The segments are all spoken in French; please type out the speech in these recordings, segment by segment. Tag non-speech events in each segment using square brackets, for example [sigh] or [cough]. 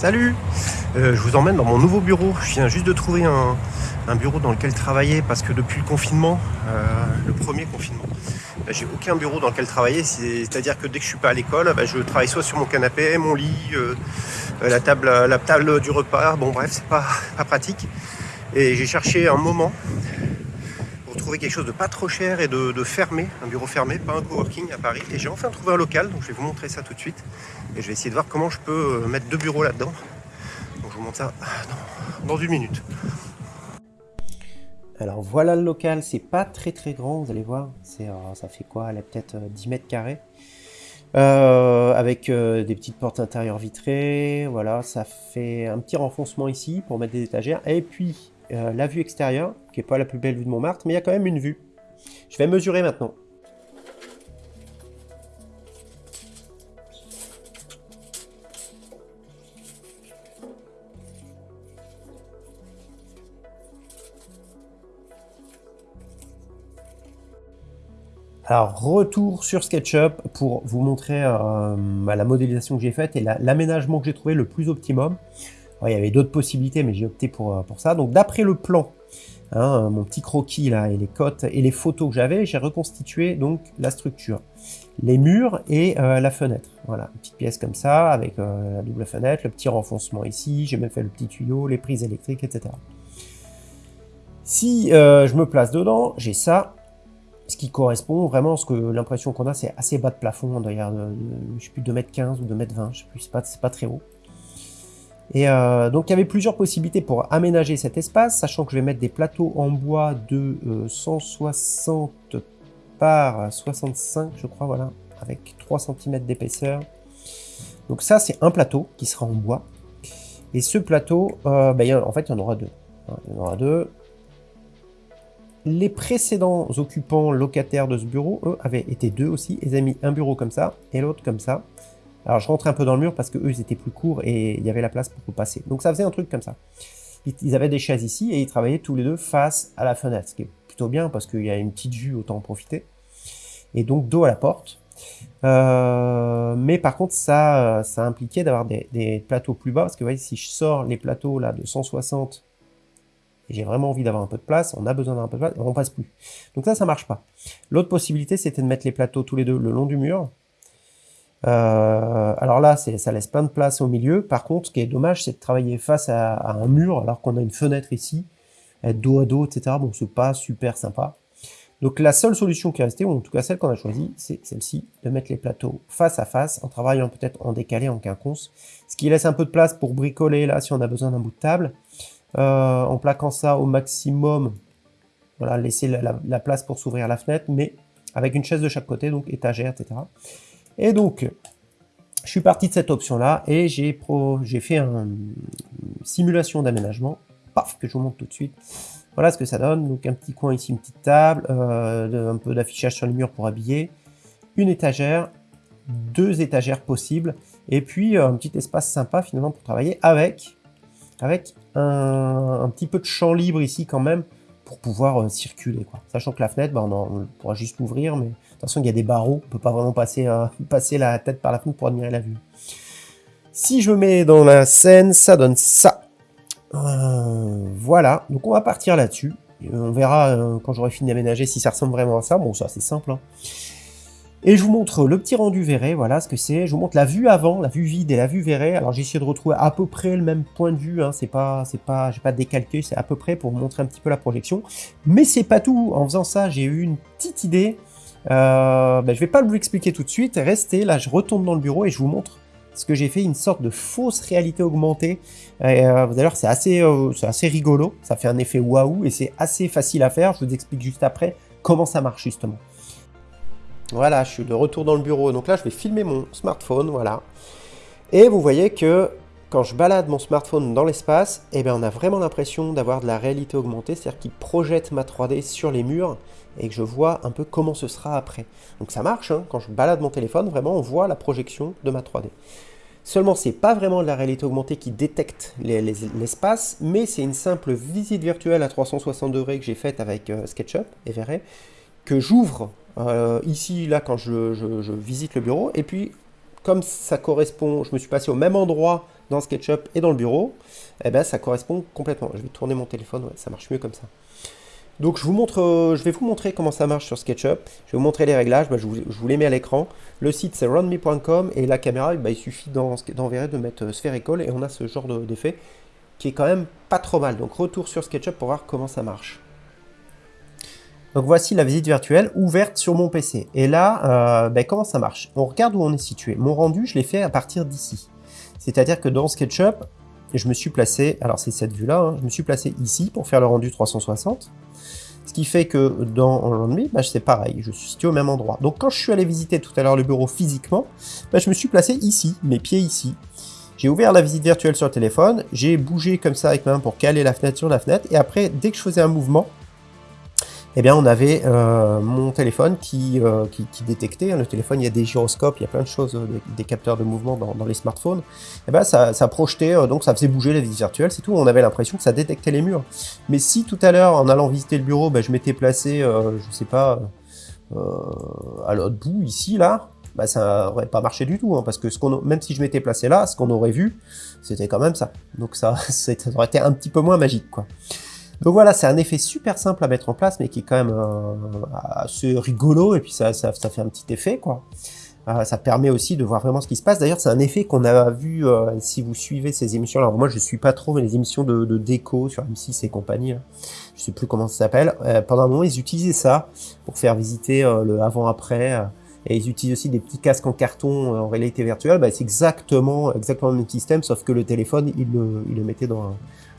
Salut euh, Je vous emmène dans mon nouveau bureau. Je viens juste de trouver un, bureau dans lequel travailler parce que depuis le confinement, euh, le premier confinement, bah, j'ai aucun bureau dans lequel travailler. C'est-à-dire que dès que je suis pas à l'école, bah, je travaille soit sur mon canapé, mon lit, euh, la, table, la table du repas. Bon bref, c'est pas, pas pratique. Et j'ai cherché un moment trouver quelque chose de pas trop cher et de, de fermé, un bureau fermé, pas un coworking à Paris. Et j'ai enfin trouvé un local, donc je vais vous montrer ça tout de suite. Et je vais essayer de voir comment je peux mettre deux bureaux là-dedans. Donc je vous montre ça dans, une minute. Alors voilà le local, c'est pas très très grand, vous allez voir, c'est euh, ça fait quoi? Elle a peut-être 10 euh, mètres carrés. Euh, avec des petites portes intérieures vitrées, voilà, ça fait un petit renfoncement ici pour mettre des étagères, et puis la vue extérieure, qui est pas la plus belle vue de Montmartre, mais il y a quand même une vue. Je vais mesurer maintenant. Alors, retour sur SketchUp pour vous montrer euh, bah, la modélisation que j'ai faite et l'aménagement que j'ai trouvé le plus optimum. Il y avait d'autres possibilités, mais j'ai opté pour, euh, pour ça. Donc, d'après le plan, hein, mon petit croquis là, et les cotes et les photos que j'avais, j'ai reconstitué donc la structure. Les murs et euh, la fenêtre. Voilà, une petite pièce comme ça, avec la double fenêtre, le petit renfoncement ici, j'ai même fait le petit tuyau, les prises électriques, etc. Si je me place dedans, j'ai ça, ce qui correspond vraiment à ce que l'impression qu'on a, c'est assez bas de plafond, d'ailleurs, je sais plus, 2m15 ou 2m20, je sais plus, c'est pas, pas très haut. Et euh, donc il y avait plusieurs possibilités pour aménager cet espace, sachant que je vais mettre des plateaux en bois de 160 euh, par 65, je crois, voilà, avec 3 cm d'épaisseur. Donc ça, c'est un plateau qui sera en bois. Et ce plateau, euh, ben, en fait, il y en aura deux. Il y en aura deux. Les précédents occupants locataires de ce bureau, eux, avaient été deux aussi. Ils avaient mis un bureau comme ça et l'autre comme ça. Alors je rentre un peu dans le mur parce que eux ils étaient plus courts et il y avait la place pour passer. Donc ça faisait un truc comme ça. Ils avaient des chaises ici et ils travaillaient tous les deux face à la fenêtre, ce qui est plutôt bien parce qu'il y a une petite vue, autant en profiter. Et donc dos à la porte. Euh, mais par contre ça, ça impliquait d'avoir des, plateaux plus bas parce que vous voyez si je sors les plateaux là de 160 j'ai vraiment envie d'avoir un peu de place, on a besoin d'un peu de place, et on passe plus. Donc ça, ça marche pas. L'autre possibilité, c'était de mettre les plateaux tous les deux le long du mur. Euh, alors là, ça laisse plein de place au milieu. Par contre, ce qui est dommage, c'est de travailler face à, un mur, alors qu'on a une fenêtre ici, être dos à dos, etc. Bon, c'est pas super sympa. Donc la seule solution qui est restée, ou en tout cas celle qu'on a choisie, c'est celle-ci, de mettre les plateaux face à face, en travaillant peut-être en décalé, en quinconce, ce qui laisse un peu de place pour bricoler là si on a besoin d'un bout de table. Euh, en plaquant ça au maximum, voilà, laisser la, place pour s'ouvrir la fenêtre, mais avec une chaise de chaque côté, donc étagère, etc. Et donc, je suis parti de cette option-là et j'ai fait une simulation d'aménagement, paf, que je vous montre tout de suite. Voilà ce que ça donne, donc un petit coin ici, une petite table, euh, un peu d'affichage sur les murs pour habiller, une étagère, deux étagères possibles, et puis euh, un petit espace sympa finalement pour travailler avec avec un, petit peu de champ libre ici quand même pour pouvoir euh, circuler. Quoi. Sachant que la fenêtre, bah, on, pourra juste l'ouvrir, mais de toute façon il y a des barreaux, on peut pas vraiment passer, euh, [laughs] passer la tête par la fenêtre pour admirer la vue. Si je mets dans la scène, ça donne ça. Euh, voilà, donc on va partir là-dessus. On verra quand j'aurai fini d'aménager si ça ressemble vraiment à ça. Bon, ça c'est simple. Hein. Et je vous montre le petit rendu verré, voilà ce que c'est. Je vous montre la vue avant, la vue vide et la vue verrée. Alors j'ai essayé de retrouver à peu près le même point de vue, hein. c'est pas, c'est pas, j'ai pas décalqué, c'est à peu près pour vous montrer un petit peu la projection. Mais c'est pas tout, en faisant ça, j'ai eu une petite idée. Euh, ben, je vais pas vous l'expliquer tout de suite, restez, là je retourne dans le bureau et je vous montre ce que j'ai fait, une sorte de fausse réalité augmentée. Euh, voir, c'est assez, euh, c'est assez rigolo, ça fait un effet waouh et c'est assez facile à faire. Je vous explique juste après comment ça marche justement. Voilà, je suis de retour dans le bureau. Donc là, je vais filmer mon smartphone, voilà. Et vous voyez que quand je balade mon smartphone dans l'espace, eh bien, on a vraiment l'impression d'avoir de la réalité augmentée, c'est-à-dire qu'il projette ma 3D sur les murs et que je vois un peu comment ce sera après. Donc ça marche, hein. quand je balade mon téléphone, vraiment, on voit la projection de ma 3D. Seulement, c'est pas vraiment de la réalité augmentée qui détecte l'espace, mais c'est une simple visite virtuelle à 360 degrés que j'ai faite avec euh, SketchUp et verrez que j'ouvre euh, ici, là, quand je, visite le bureau. Et puis, comme ça correspond, je me suis passé au même endroit dans SketchUp et dans le bureau, eh ben, ça correspond complètement. Je vais tourner mon téléphone, ça marche mieux comme ça. Donc je, vous montre, euh, je vais vous montrer comment ça marche sur SketchUp. Je vais vous montrer les réglages, bah, je, vous, les mets à l'écran. Le site c'est runme.com et la caméra, bah, il suffit dans de mettre euh, spherical et on a ce genre d'effet qui est quand même pas trop mal. Donc retour sur SketchUp pour voir comment ça marche. Donc voici la visite virtuelle ouverte sur mon PC. Et là, euh, ben, comment ça marche? On regarde où on est situé. Mon rendu, je l'ai fait à partir d'ici. C'est-à-dire que dans SketchUp, je me suis placé, alors c'est cette vue-là, hein, je me suis placé ici pour faire le rendu 360. Ce qui fait que dans Rendu, ben, c'est pareil, je suis situé au même endroit. Donc quand je suis allé visiter tout à l'heure le bureau physiquement, ben, je me suis placé ici, mes pieds ici. J'ai ouvert la visite virtuelle sur le téléphone, j'ai bougé comme ça avec ma main pour caler la fenêtre sur la fenêtre, et après, dès que je faisais un mouvement, eh bien, on avait euh, mon téléphone qui, euh, qui, détectait. Hein, le téléphone, il y a des gyroscopes, il y a plein de choses, euh, des, capteurs de mouvement dans, les smartphones. Eh bien, ça, ça projetait, donc ça faisait bouger la visite virtuelle, c'est tout. On avait l'impression que ça détectait les murs. Mais si tout à l'heure, en allant visiter le bureau, ben, je m'étais placé, je sais pas, à l'autre bout, ici, là, bah, ça aurait pas marché du tout, hein, parce que ce même si je m'étais placé là, ce qu'on aurait vu, c'était quand même ça. Donc ça, [laughs] ça aurait été un petit peu moins magique, quoi. Donc voilà, c'est un effet super simple à mettre en place, mais qui est quand même euh, assez rigolo, et puis ça, ça, fait un petit effet, quoi. Euh, ça permet aussi de voir vraiment ce qui se passe. D'ailleurs, c'est un effet qu'on a vu euh, si vous suivez ces émissions. Alors moi, je suis pas trop mais les émissions de, de, déco sur M6 et compagnie. Là. Je sais plus comment ça s'appelle. pendant un moment, ils utilisaient ça pour faire visiter le avant-après. et ils utilisent aussi des petits casques en carton en réalité virtuelle. Bah, c'est exactement, exactement le même système, sauf que le téléphone, il le, il le mettait dans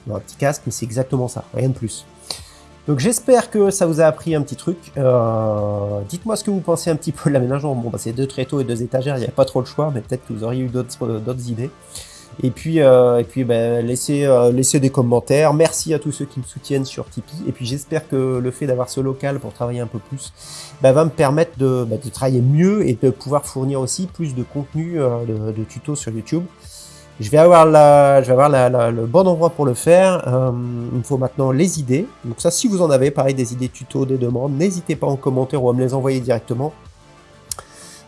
un petit casque, mais c'est exactement ça, rien de plus. Donc j'espère que ça vous a appris un petit truc. Euh, dites-moi ce que vous pensez un petit peu de l'aménagement. Bon, bah, c'est deux tréteaux et deux étagères, il n'y a pas trop le choix, mais peut-être que vous auriez eu d'autres euh, idées. Et puis, euh, et puis ben, laissez, laissez des commentaires. Merci à tous ceux qui me soutiennent sur Tipeee. Et puis j'espère que le fait d'avoir ce local pour travailler un peu plus ben, va me permettre de, ben, de, travailler mieux et de pouvoir fournir aussi plus de contenu de tutos sur YouTube. Je vais avoir, le bon endroit pour le faire. Euh, il me faut maintenant les idées. Donc ça, si vous en avez, pareil, des idées tuto, des demandes, n'hésitez pas en commentaire ou à me les envoyer directement.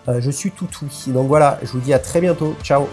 Euh, je suis tout oui. Donc voilà, je vous dis à très bientôt. Ciao